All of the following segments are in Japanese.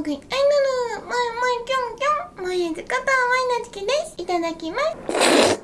ーグイアイドルまいまいきょんきょんまいずことまいなつきです。いただきます。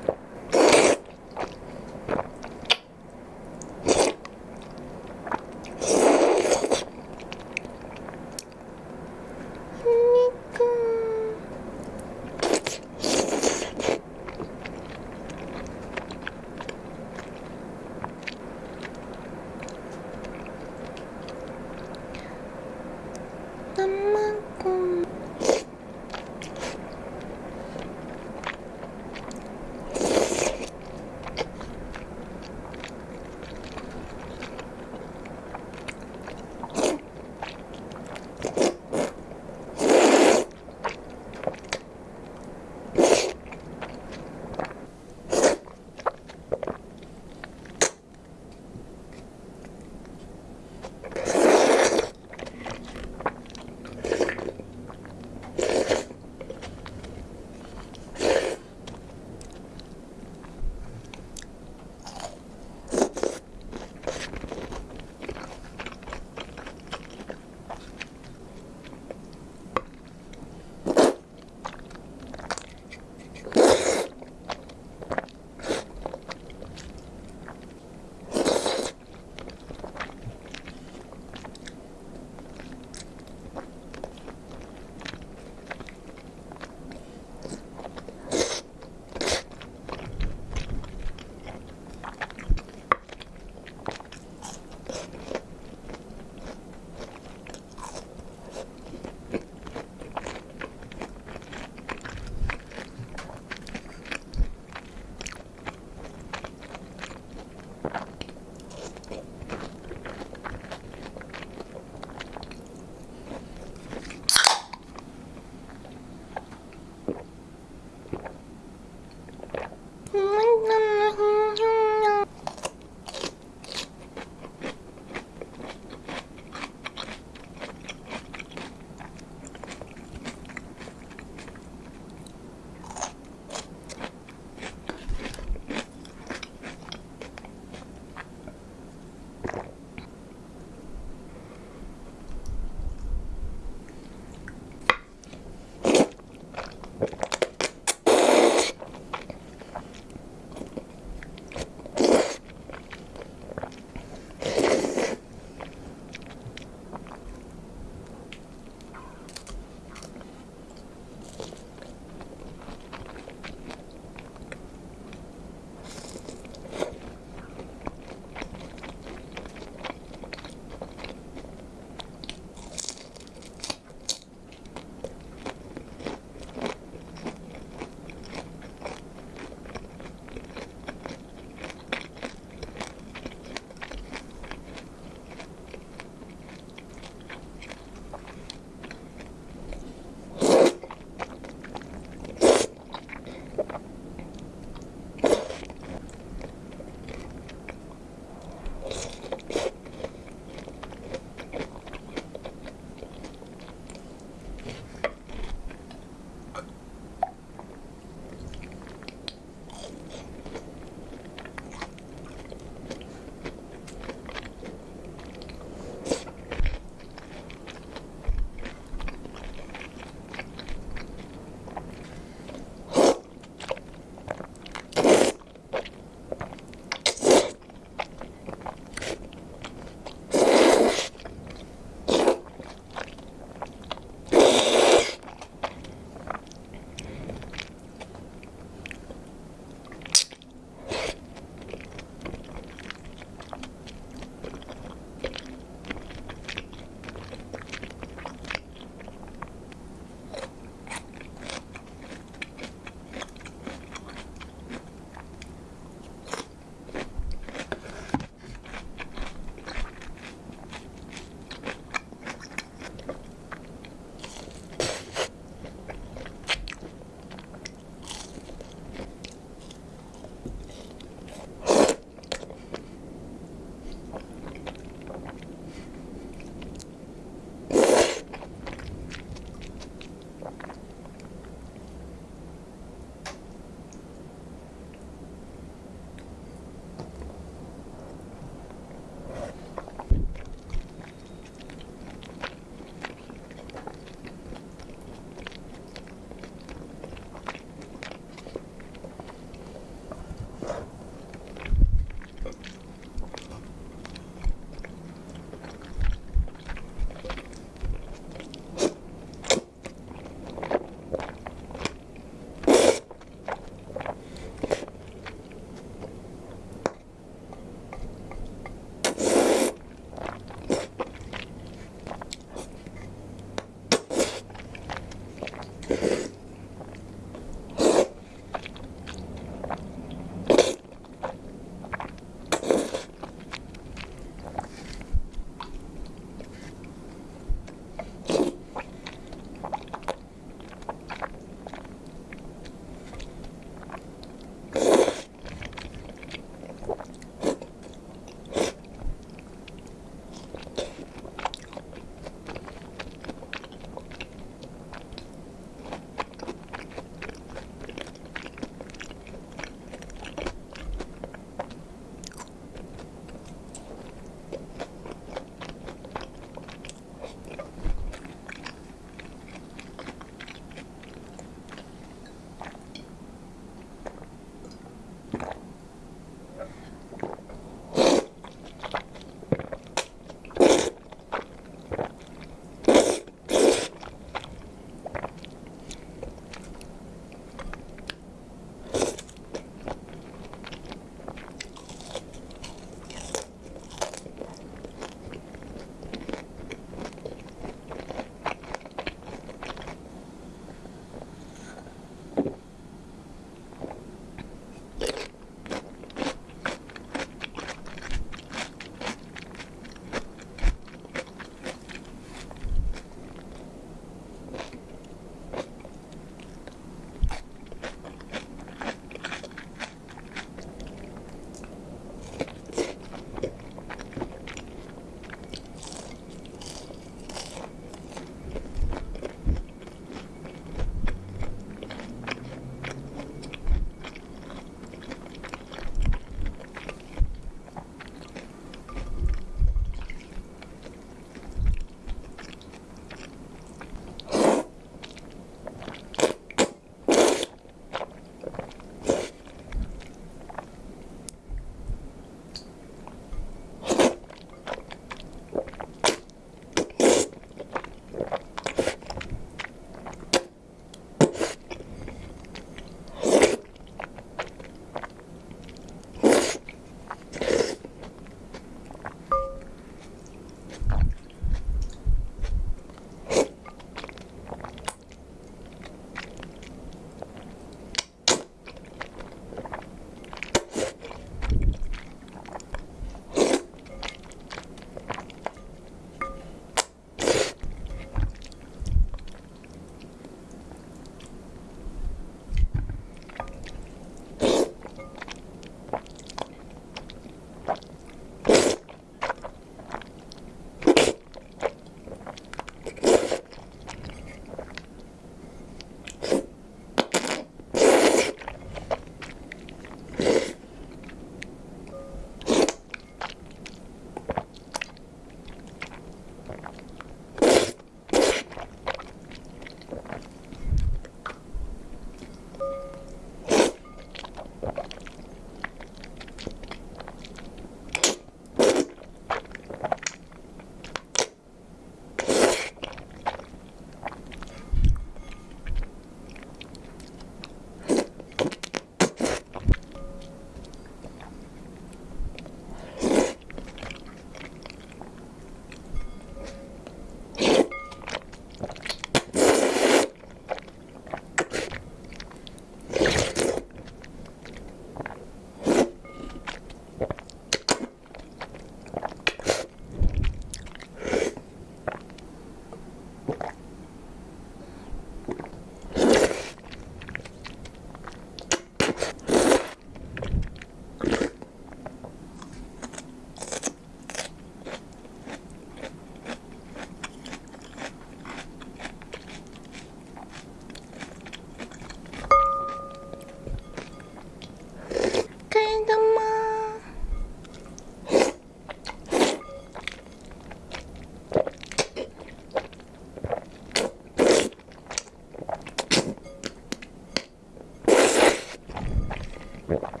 Yeah.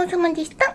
ちそうさまでした。バイバイ。